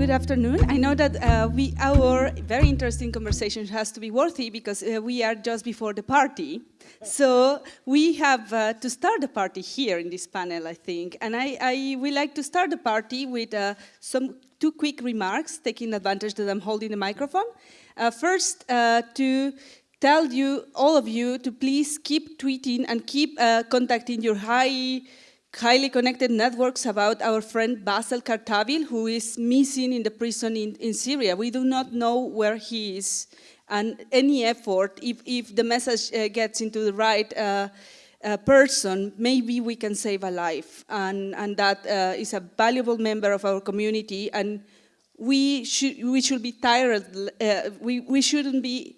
Good afternoon. I know that uh, we, our very interesting conversation has to be worthy because uh, we are just before the party. So we have uh, to start the party here in this panel, I think. And I, I would like to start the party with uh, some two quick remarks, taking advantage that I'm holding the microphone. Uh, first, uh, to tell you, all of you, to please keep tweeting and keep contacting your high highly connected networks about our friend Bassel Khartabil, who is missing in the prison in, in Syria. We do not know where he is. And any effort, if, if the message uh, gets into the right uh, uh, person, maybe we can save a life. And, and that uh, is a valuable member of our community. And we should, we should be tired, uh, we, we shouldn't be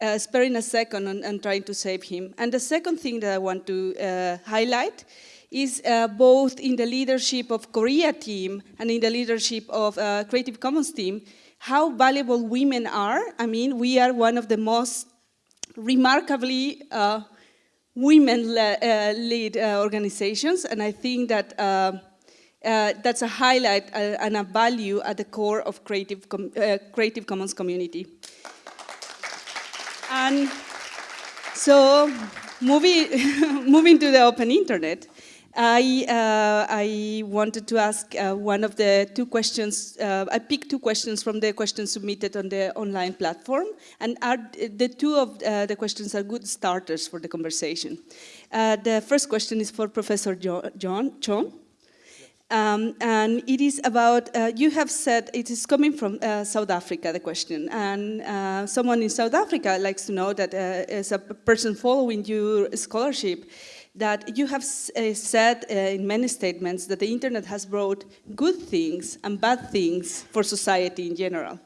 uh, sparing a second and, on, trying to save him. And the second thing that I want to highlight is uh, both in the leadership of Korea team and in the leadership of uh, Creative Commons team, how valuable women are. I mean, we are one of the most remarkably uh, women-led uh, uh, organizations, and I think that uh, that's a highlight and a value at the core of Creative, Com Creative Commons community. And so, moving, moving to the open internet, I, uh, I wanted to ask uh, one of the two questions, uh, I picked two questions from the questions submitted on the online platform, and are, the two of uh, the questions are good starters for the conversation. Uh, the first question is for Professor John, John Chon. Um, and it is about, uh, you have said it is coming from South Africa, the question, and someone in South Africa likes to know that as a person following your scholarship, that you have uh, said uh, in many statements that the internet has brought good things and bad things for society in general.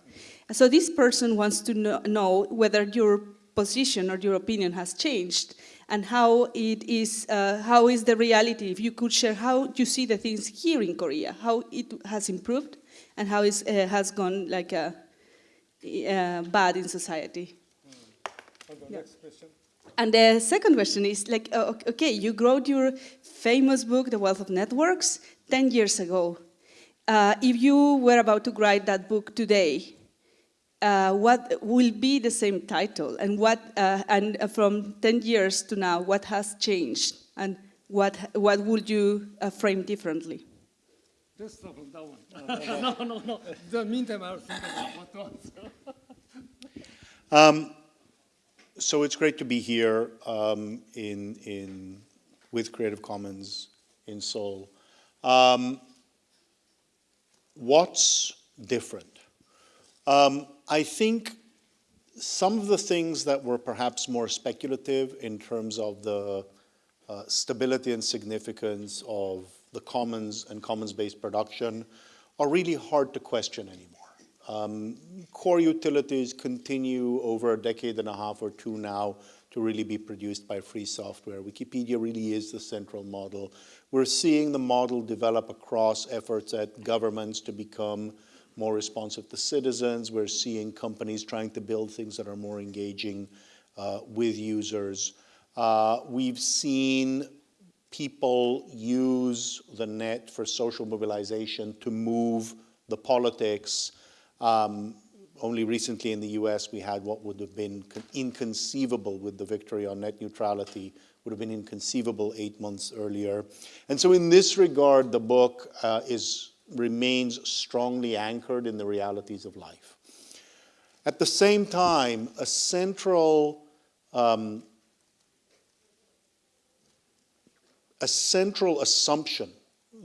So this person wants to know, know whether your position or your opinion has changed and how it is, uh, how is the reality, if you could share how you see the things here in Korea, how it has improved and how it uh, has gone like uh, uh, bad in society. Mm. Yeah. Next question. And the second question is like, uh, okay, you wrote your famous book, The Wealth of Networks, 10 years ago. Uh, if you were about to write that book today, uh, what will be the same title? And what, uh, and from 10 years to now, what has changed? And what, what would you uh, frame differently? Just stop on that one. no, no, no. The meantime, I'll think about what to answer. um, so it's great to be here um, in, in, with Creative Commons in Seoul. Um, what's different? Um, I think some of the things that were perhaps more speculative in terms of the uh, stability and significance of the commons and commons-based production are really hard to question anymore. Um, core utilities continue over a decade and a half or two now to really be produced by free software. Wikipedia really is the central model. We're seeing the model develop across efforts at governments to become more responsive to citizens. We're seeing companies trying to build things that are more engaging uh, with users. Uh, we've seen people use the net for social mobilization to move the politics um, only recently in the US, we had what would have been inconceivable with the victory on net neutrality, would have been inconceivable eight months earlier. And so in this regard, the book uh, is, remains strongly anchored in the realities of life. At the same time, a central um, a central assumption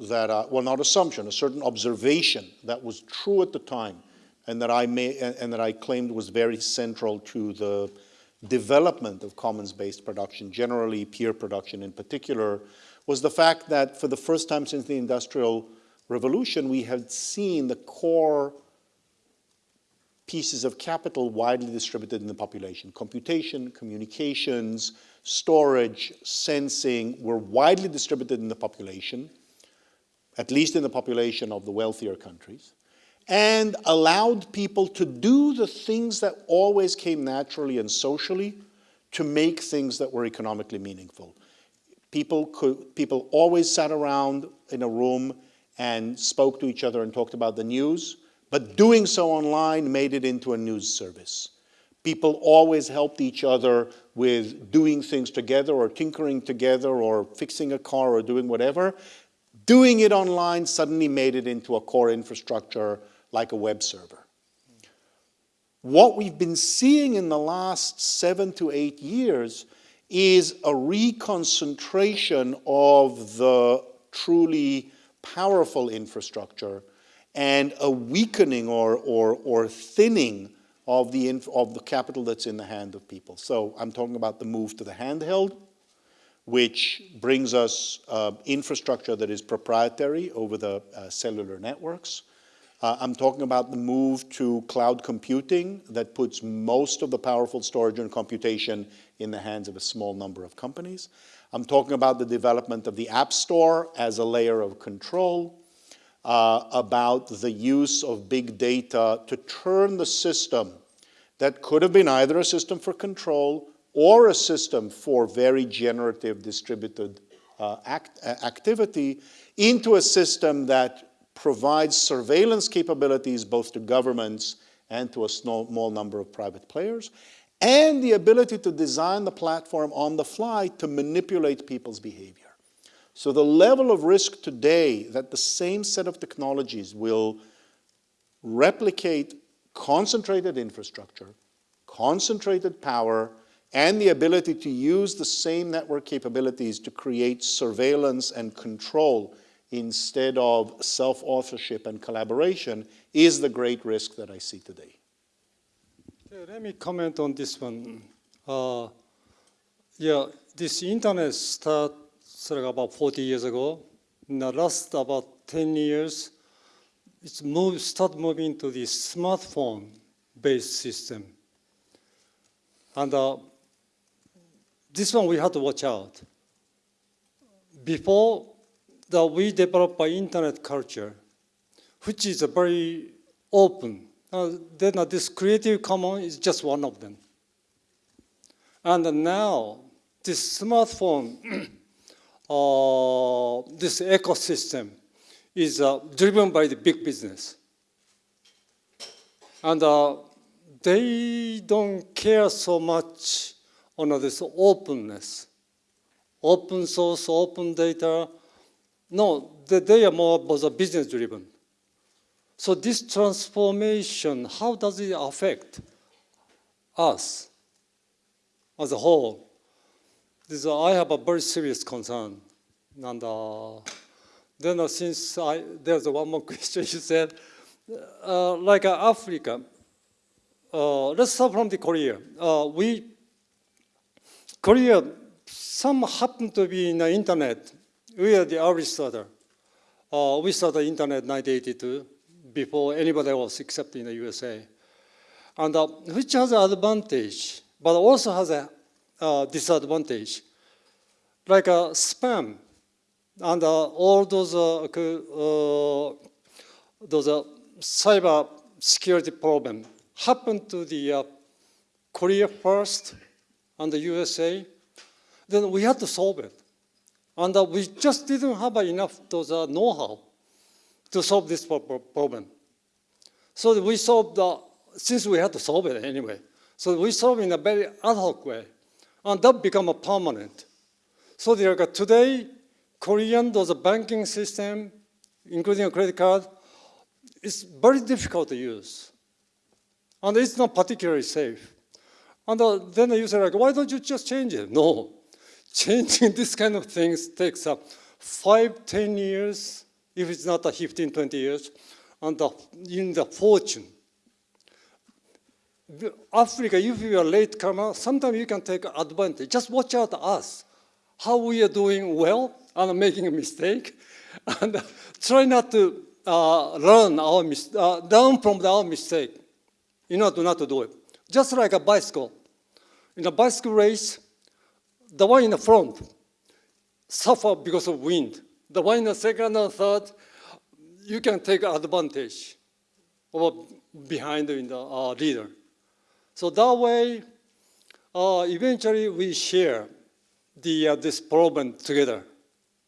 that, uh, well, not assumption, a certain observation that was true at the time and that I may, and that I claimed was very central to the development of commons-based production, generally peer production in particular, was the fact that for the first time since the Industrial Revolution, we had seen the core pieces of capital widely distributed in the population. Computation, communications, storage, sensing were widely distributed in the population, at least in the population of the wealthier countries and allowed people to do the things that always came naturally and socially to make things that were economically meaningful. People could, people always sat around in a room and spoke to each other and talked about the news, but doing so online made it into a news service. People always helped each other with doing things together or tinkering together or fixing a car or doing whatever. Doing it online suddenly made it into a core infrastructure like a web server. What we've been seeing in the last seven to eight years is a reconcentration of the truly powerful infrastructure and a weakening or, or, or thinning of the, of the capital that's in the hand of people. So I'm talking about the move to the handheld, which brings us uh, infrastructure that is proprietary over the uh, cellular networks. Uh, I'm talking about the move to cloud computing that puts most of the powerful storage and computation in the hands of a small number of companies. I'm talking about the development of the App Store as a layer of control, uh, about the use of big data to turn the system that could have been either a system for control or a system for very generative distributed uh, act, uh, activity into a system that provides surveillance capabilities both to governments and to a small, small number of private players, and the ability to design the platform on the fly to manipulate people's behavior. So the level of risk today that the same set of technologies will replicate concentrated infrastructure, concentrated power, and the ability to use the same network capabilities to create surveillance and control instead of self-authorship and collaboration is the great risk that I see today. Let me comment on this one. Uh, yeah, this internet started about 40 years ago. In the last about 10 years, it's moved, start moving to the smartphone-based system. And uh, this one we have to watch out. Before that we develop an internet culture, which is a very open. Uh, then this Creative Commons is just one of them. And now this smartphone, uh, this ecosystem is uh, driven by the big business. And uh, they don't care so much on this openness. Open source, open data. No, they, they are more business driven. So this transformation, how does it affect us as a whole? This, uh, I have a very serious concern. And uh, then uh, since I, there's one more question you said, uh, like uh, Africa, uh, let's start from the Korea. We, Korea, some happen to be in the internet. We are the early starter. We started the internet 1982 before anybody else except in the USA. And uh, which has an advantage, but also has a uh, disadvantage. Like uh, spam and uh, all those, uh, uh, those cyber security problem happened to the uh, Korea first and the USA, then we had to solve it. And uh, we just didn't have enough those uh, know-how to solve this problem. So we solved, the, since we had to solve it anyway, so we solved in a very ad hoc way. And that became a permanent. So like, today, Korean, those banking system, including a credit card, is very difficult to use. And it's not particularly safe. And uh, then you say, like, why don't you just change it? No. Changing this kind of things takes up five, ten years, if it's not a 15, 20 years, and the, in the fortune. Africa, if you are late comer, sometimes you can take advantage. Just watch out us, how we are doing well and making a mistake, and try not to uh, learn our uh, learn from our mistake in order not to do it. Just like a bicycle. In a bicycle race, the one in the front suffer because of wind. The one in the second and third, you can take advantage of behind in the uh, leader. So that way, uh, eventually we share the, uh, this problem together.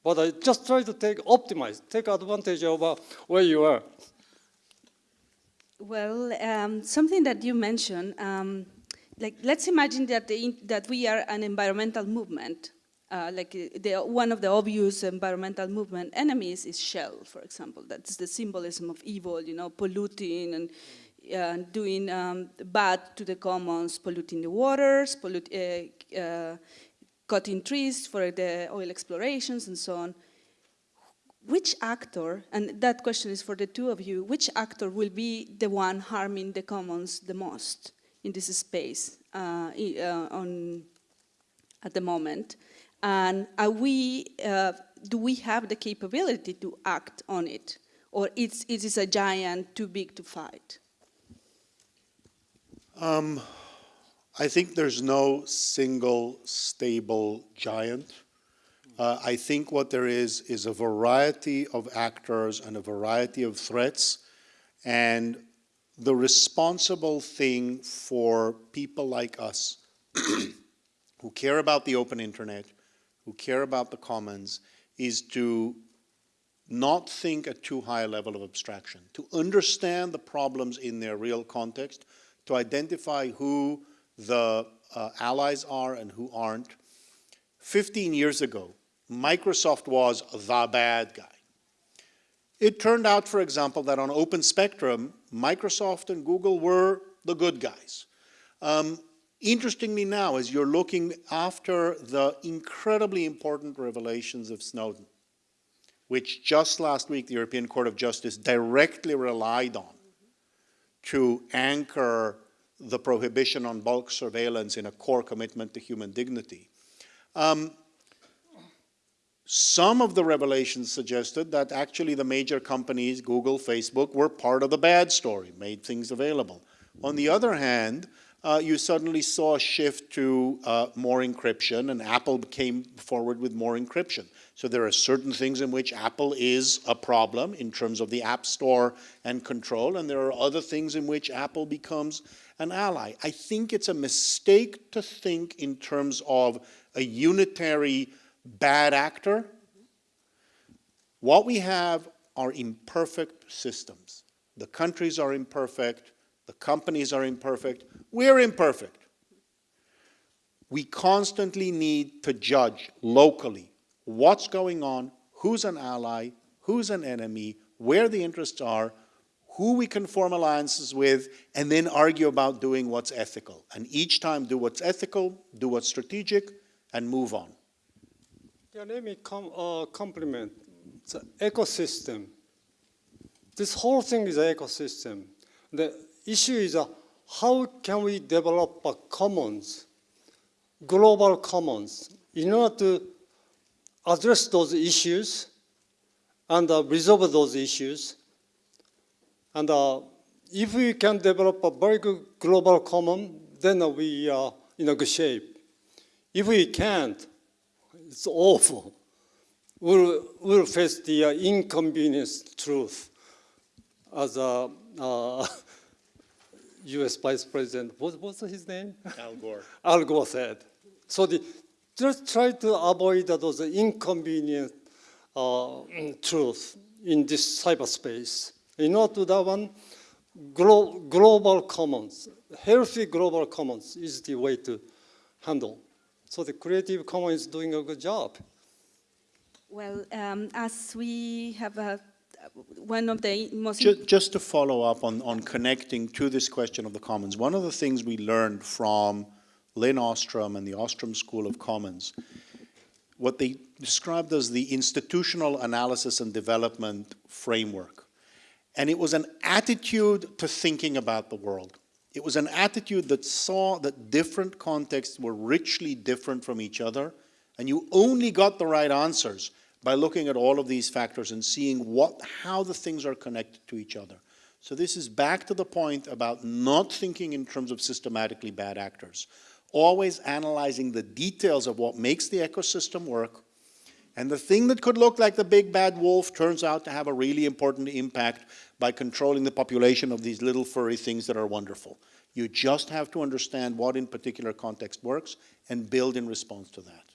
But I just try to take, optimize, take advantage of uh, where you are. Well, um, something that you mentioned, um, like let's imagine that, the, that we are an environmental movement. Uh, like uh, the, one of the obvious environmental movement enemies is Shell, for example. That's the symbolism of evil, you know, polluting and uh, doing um, bad to the commons, polluting the waters, pollute, uh, uh, cutting trees for the oil explorations and so on which actor, and that question is for the two of you, which actor will be the one harming the commons the most in this space uh, on, at the moment? And are we, uh, do we have the capability to act on it? Or it's, it is a giant too big to fight? Um, I think there's no single stable giant. Uh, I think what there is is a variety of actors and a variety of threats, and the responsible thing for people like us who care about the open internet, who care about the commons, is to not think at too high a level of abstraction, to understand the problems in their real context, to identify who the uh, allies are and who aren't. 15 years ago, Microsoft was the bad guy. It turned out, for example, that on Open Spectrum, Microsoft and Google were the good guys. Um, interestingly now, as you're looking after the incredibly important revelations of Snowden, which just last week the European Court of Justice directly relied on to anchor the prohibition on bulk surveillance in a core commitment to human dignity. Um, some of the revelations suggested that actually the major companies, Google, Facebook, were part of the bad story, made things available. On the other hand, uh, you suddenly saw a shift to uh, more encryption, and Apple came forward with more encryption. So there are certain things in which Apple is a problem in terms of the App Store and control, and there are other things in which Apple becomes an ally. I think it's a mistake to think in terms of a unitary bad actor. What we have are imperfect systems. The countries are imperfect, the companies are imperfect, we're imperfect. We constantly need to judge locally what's going on, who's an ally, who's an enemy, where the interests are, who we can form alliances with, and then argue about doing what's ethical. And each time do what's ethical, do what's strategic, and move on. Yeah, let me com uh, compliment the ecosystem. This whole thing is an ecosystem. The issue is uh, how can we develop a commons, global commons, in order to address those issues and uh, resolve those issues. And uh, if we can develop a very good global common, then uh, we are in a good shape. If we can't, it's awful. We'll, we'll face the uh, inconvenience truth as a uh, US Vice President, what, what's his name? Al Gore. Al Gore said. So the, just try to avoid those inconvenient uh, truth in this cyberspace. In order to that one, glo global commons, healthy global commons is the way to handle. So the Creative Commons is doing a good job. Well, um, as we have a, one of the most... Just, just to follow up on, on connecting to this question of the commons, one of the things we learned from Lin Ostrom and the Ostrom School of Commons, what they described as the institutional analysis and development framework. And it was an attitude to thinking about the world. It was an attitude that saw that different contexts were richly different from each other, and you only got the right answers by looking at all of these factors and seeing what, how the things are connected to each other. So this is back to the point about not thinking in terms of systematically bad actors, always analyzing the details of what makes the ecosystem work, and the thing that could look like the big bad wolf turns out to have a really important impact by controlling the population of these little furry things that are wonderful. You just have to understand what in particular context works and build in response to that.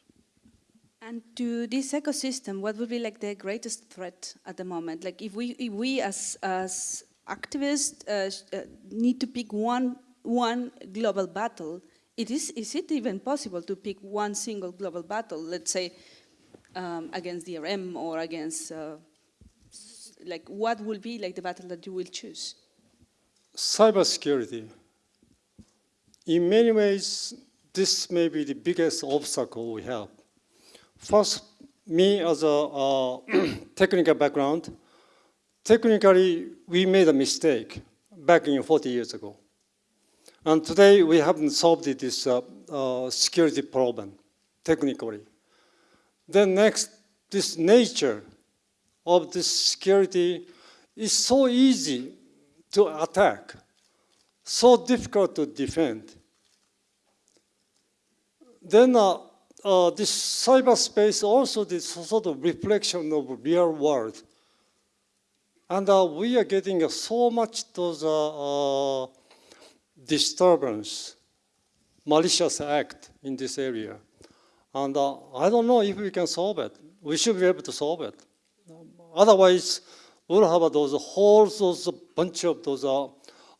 And to this ecosystem, what would be like the greatest threat at the moment? Like if we, if we as, as activists uh, uh, need to pick one, one global battle, it is, is it even possible to pick one single global battle, let's say um, against DRM or against, uh, like what will be like the battle that you will choose? cybersecurity. In many ways, this may be the biggest obstacle we have. First, me as a uh, technical background, technically we made a mistake back in 40 years ago. And today we haven't solved this uh, uh, security problem technically. Then next, this nature of this security is so easy to attack, so difficult to defend. Then uh, uh, this cyberspace also this sort of reflection of real world. And uh, we are getting uh, so much those uh, uh, disturbance, malicious act in this area. And uh, I don't know if we can solve it. We should be able to solve it. Otherwise, we'll have those whole those bunch of those uh,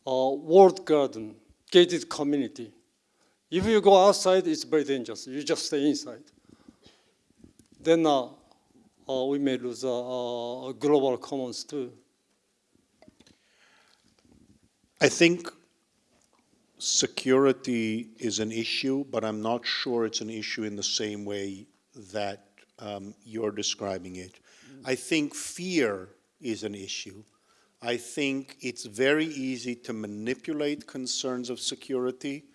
walled garden, gated community. If you go outside, it's very dangerous. You just stay inside. Then uh, uh, we may lose uh, uh, global commons too. I think security is an issue, but I'm not sure it's an issue in the same way that um, you're describing it. I think fear is an issue. I think it's very easy to manipulate concerns of security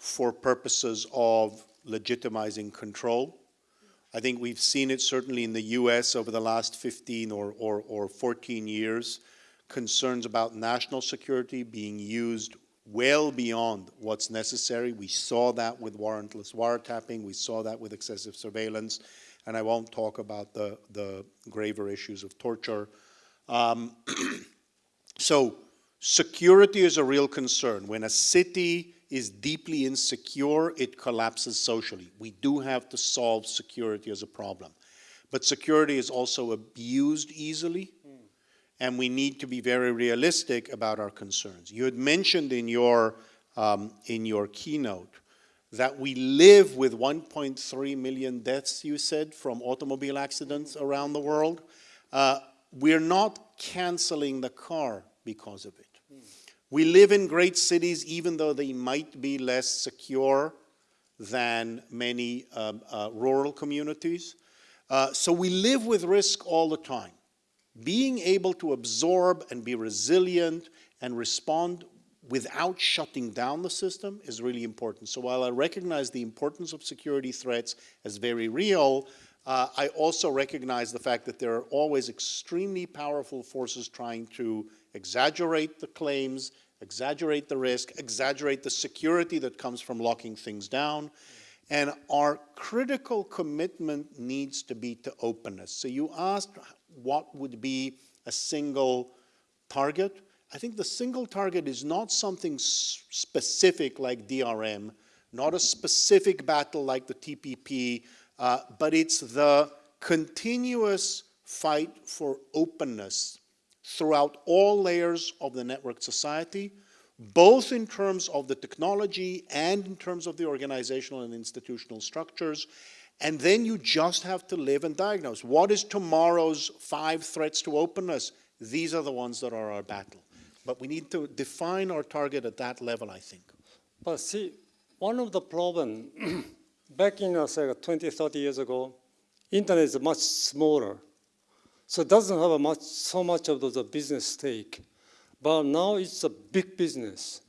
for purposes of legitimizing control. I think we've seen it certainly in the US over the last 15 or, or, or 14 years, concerns about national security being used well beyond what's necessary. We saw that with warrantless wiretapping, we saw that with excessive surveillance, and I won't talk about the, the graver issues of torture. Um, so security is a real concern. When a city is deeply insecure, it collapses socially. We do have to solve security as a problem. But security is also abused easily, and we need to be very realistic about our concerns. You had mentioned in your, um, in your keynote that we live with 1.3 million deaths, you said, from automobile accidents around the world. Uh, we're not canceling the car because of it. We live in great cities, even though they might be less secure than many um, uh, rural communities. Uh, so we live with risk all the time. Being able to absorb and be resilient and respond without shutting down the system is really important. So while I recognize the importance of security threats as very real, uh, I also recognize the fact that there are always extremely powerful forces trying to exaggerate the claims, exaggerate the risk, exaggerate the security that comes from locking things down. And our critical commitment needs to be to openness. So you asked what would be a single target. I think the single target is not something specific like DRM, not a specific battle like the TPP, uh, but it's the continuous fight for openness throughout all layers of the networked society, both in terms of the technology and in terms of the organizational and institutional structures. And then you just have to live and diagnose. What is tomorrow's five threats to openness? These are the ones that are our battle. But we need to define our target at that level, I think. But see, one of the problem back in uh, say 20, 30 years ago, internet is much smaller, so it doesn't have much so much of the business stake. But now it's a big business,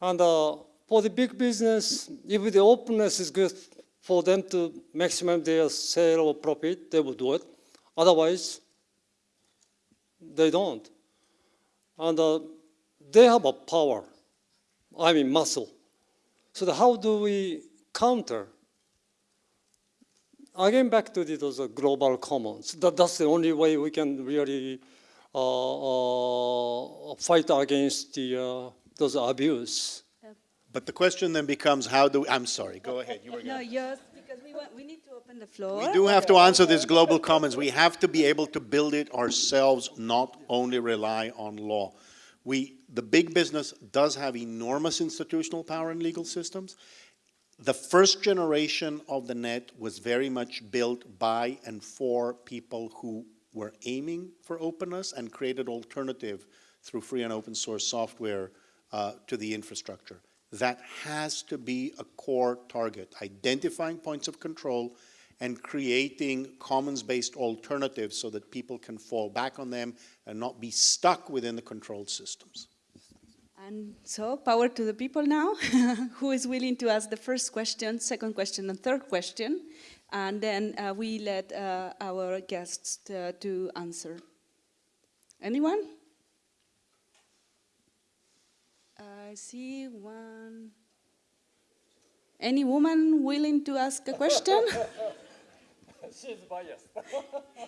and uh, for the big business, if the openness is good for them to maximize their sale or profit, they will do it. Otherwise, they don't. And uh, they have a power, I mean muscle. So the, how do we counter? Again, back to the, those uh, global commons. That, that's the only way we can really uh, uh, fight against the, uh, those abuse. But the question then becomes how do, I'm sorry, go ahead. You were No, going yes, because we, want, we need to open Open the floor. We do have to answer this global commons. We have to be able to build it ourselves, not only rely on law. We, the big business does have enormous institutional power in legal systems. The first generation of the net was very much built by and for people who were aiming for openness and created alternative through free and open source software uh, to the infrastructure. That has to be a core target, identifying points of control and creating commons-based alternatives so that people can fall back on them and not be stuck within the controlled systems. And so, power to the people now. Who is willing to ask the first question, second question, and third question? And then uh, we let uh, our guests to, to answer. Anyone? I see one. Any woman willing to ask a question? She's biased.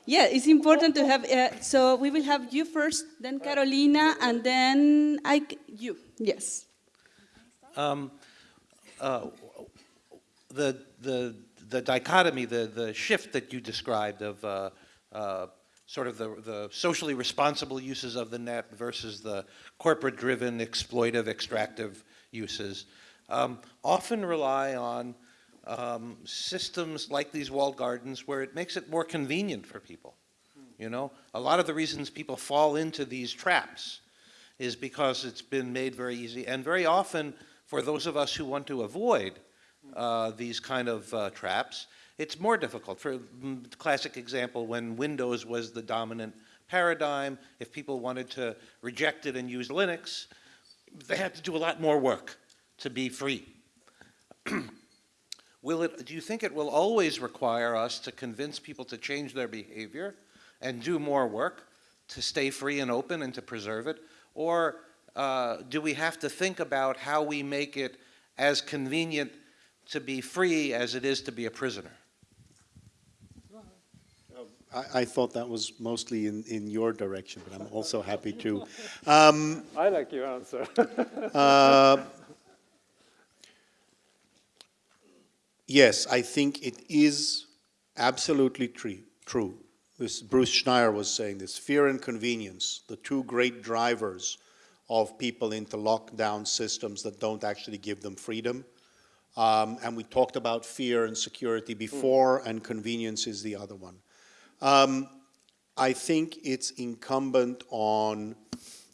Yeah, it's important to have, uh, so we will have you first, then Carolina, and then I, you, yes. Um, uh, the, the, the dichotomy, the, the shift that you described of uh, uh, sort of the, the socially responsible uses of the net versus the corporate-driven, exploitive, extractive uses, um, often rely on um, systems like these walled gardens where it makes it more convenient for people. You know, a lot of the reasons people fall into these traps is because it's been made very easy. And very often, for those of us who want to avoid uh, these kind of uh, traps, it's more difficult. For mm, classic example, when Windows was the dominant paradigm, if people wanted to reject it and use Linux, they had to do a lot more work to be free. Will it, do you think it will always require us to convince people to change their behavior and do more work to stay free and open and to preserve it? Or uh, do we have to think about how we make it as convenient to be free as it is to be a prisoner? I, I thought that was mostly in, in your direction, but I'm also happy to. Um, I like your answer. uh, yes, I think it is absolutely true. This Bruce Schneier was saying this fear and convenience, the two great drivers of people into lockdown systems that don't actually give them freedom. Um, and we talked about fear and security before, and convenience is the other one. Um, I think it's incumbent on,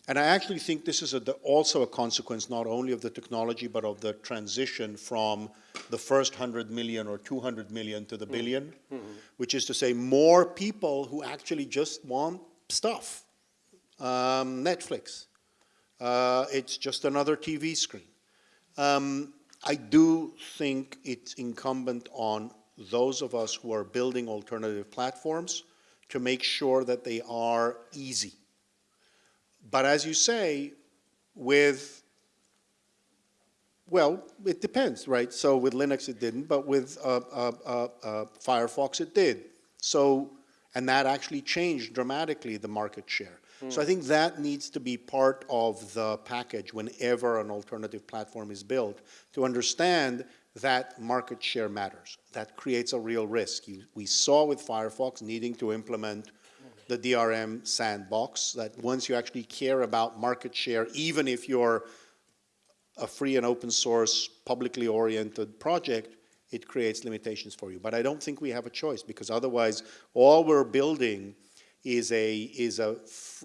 and I actually think this is a, also a consequence not only of the technology, but of the transition from the first 100 million or 200 million to the 1000000000 which is to say more people who actually just want stuff. Um, Netflix. Uh, it's just another TV screen. Um, I do think it's incumbent on those of us who are building alternative platforms to make sure that they are easy. But as you say, with, well, it depends, right? So with Linux it didn't, but with uh, uh, uh, uh Firefox it did. So, and that actually changed dramatically the market share. So I think that needs to be part of the package whenever an alternative platform is built to understand that market share matters. That creates a real risk. You, we saw with Firefox needing to implement the DRM sandbox that once you actually care about market share, even if you're a free and open source, publicly oriented project, it creates limitations for you. But I don't think we have a choice because otherwise all we're building is a, is a,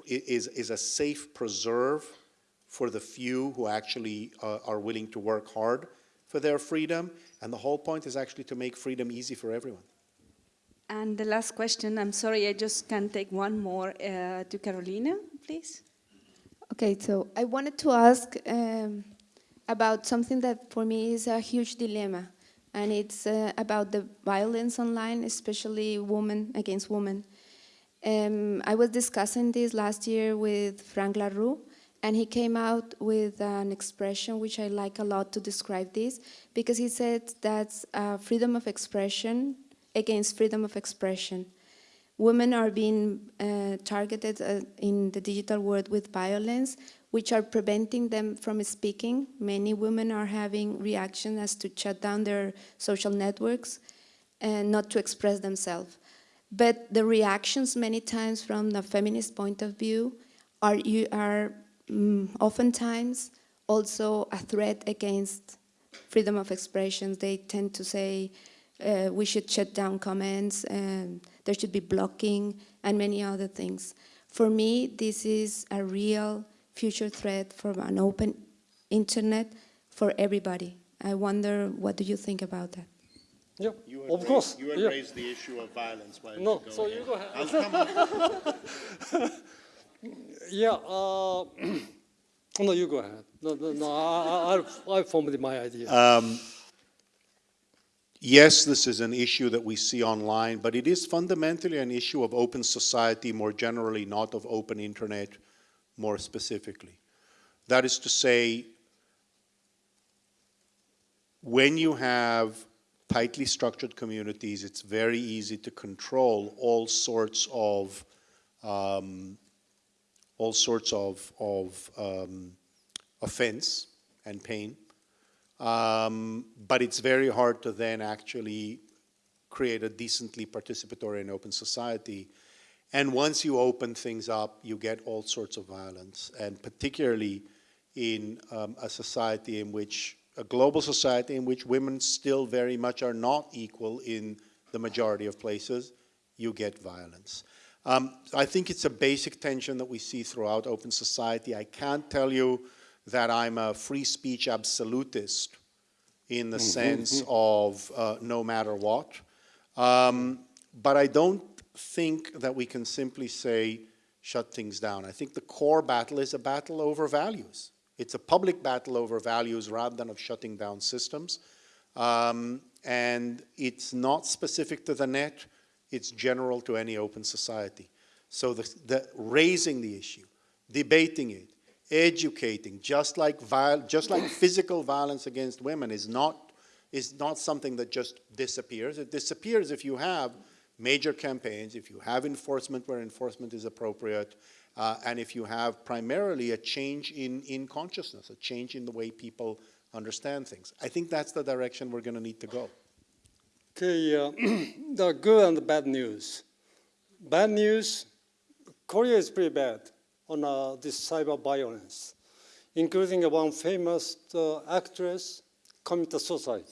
is, is a safe preserve for the few who actually uh, are willing to work hard for their freedom. And the whole point is actually to make freedom easy for everyone. And the last question, I'm sorry, I just can take one more uh, to Carolina, please. Okay, so I wanted to ask um, about something that for me is a huge dilemma, and it's uh, about the violence online, especially women against women. Um, I was discussing this last year with Frank La Rue, and he came out with an expression which I like a lot to describe this, because he said that's uh, freedom of expression against freedom of expression. Women are being uh, targeted uh, in the digital world with violence, which are preventing them from speaking. Many women are having reactions as to shut down their social networks. and not to express themselves. But the reactions many times from the feminist point of view are, you are mm, oftentimes also a threat against freedom of expression. They tend to say uh, we should shut down comments, and there should be blocking, and many other things. For me, this is a real future threat for an open internet for everybody. I wonder, what do you think about that? Yeah, You of raised- course. You had yeah. raised the issue of violence. Why No, you so go you go ahead. I'll come. Yeah, uh, no, you go ahead. No, no, no I, I, I formed my idea. Um, Yes, this is an issue that we see online, but it is fundamentally an issue of open society more generally, not of open internet more specifically. That is to say, when you have tightly structured communities, it's very easy to control all sorts of um, all sorts of, of um, offense and pain. Um, but it's very hard to then actually create a decently participatory and open society. And once you open things up, you get all sorts of violence, and particularly in um, a society in which, a global society in which women still very much are not equal in the majority of places, you get violence. Um, I think it's a basic tension that we see throughout open society. I can't tell you that I'm a free speech absolutist in the sense of uh, no matter what. Um, but I don't think that we can simply say shut things down. I think the core battle is a battle over values. It's a public battle over values rather than of shutting down systems. Um, and it's not specific to the net, it's general to any open society. So the, the raising the issue, debating it, educating, just like, just like physical violence against women is not, is not something that just disappears. It disappears if you have major campaigns, if you have enforcement where enforcement is appropriate, uh, and if you have primarily a change in, in consciousness, a change in the way people understand things. I think that's the direction we're going to need to go. Okay, uh, the good and the bad news. Bad news, Korea is pretty bad on uh, this cyber violence, including one famous uh, actress committed suicide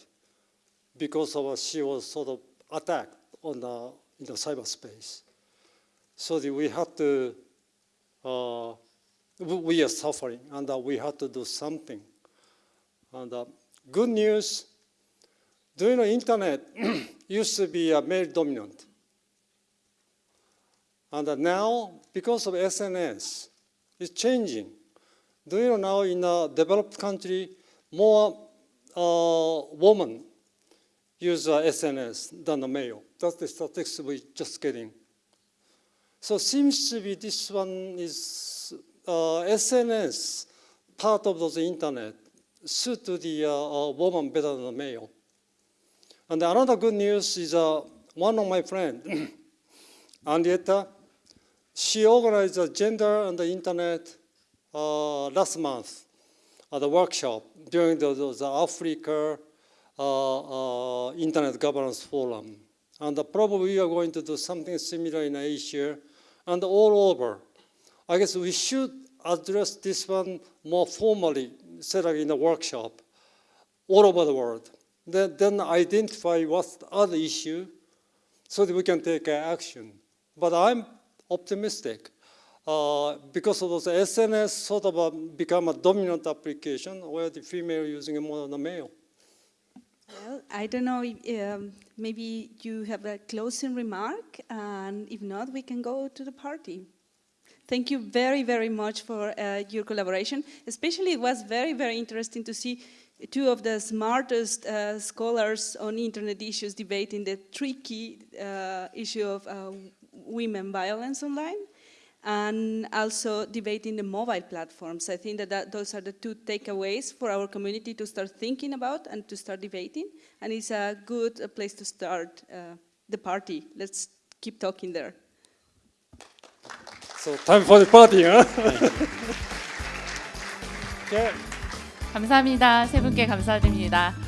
because of uh, she was sort of attacked on the, in the cyberspace. So we had to, uh, we- are suffering and uh, we had to do something. And uh, good news, during the internet used to be a male dominant. And now, because of SNS, it's changing. Do you know now in a developed country, more uh, women use uh, SNS than the male. That's the statistics we're just getting. So seems to be this one is uh, SNS, part of those internet, suit to the uh, uh, woman better than the male. And another good news is uh, one of my friends, Anriette, she organized a gender on the internet uh, last month at a workshop during the, the, the Africa uh, uh, Internet Governance Forum. And probably we are going to do something similar in Asia and all over. I guess we should address this one more formally, set up in a workshop all over the world. Then, then identify what's the other issue so that we can take action. But I'm optimistic uh, because of those SNS sort of uh, become a dominant application where the female using it more than the male. Well, I don't know, if, um, maybe you have a closing remark, and if not, we can go to the party. Thank you very, very much for uh, your collaboration. Especially, it was very, very interesting to see two of the smartest uh, scholars on internet issues debating the tricky uh, issue of uh, women violence online and also debating the mobile platforms. I think that, that those are the two takeaways for our community to start thinking about and to start debating. And it's a good uh, place to start uh, the party. Let's keep talking there. So time for the party, huh? okay. 감사합니다. 세 분께 감사드립니다.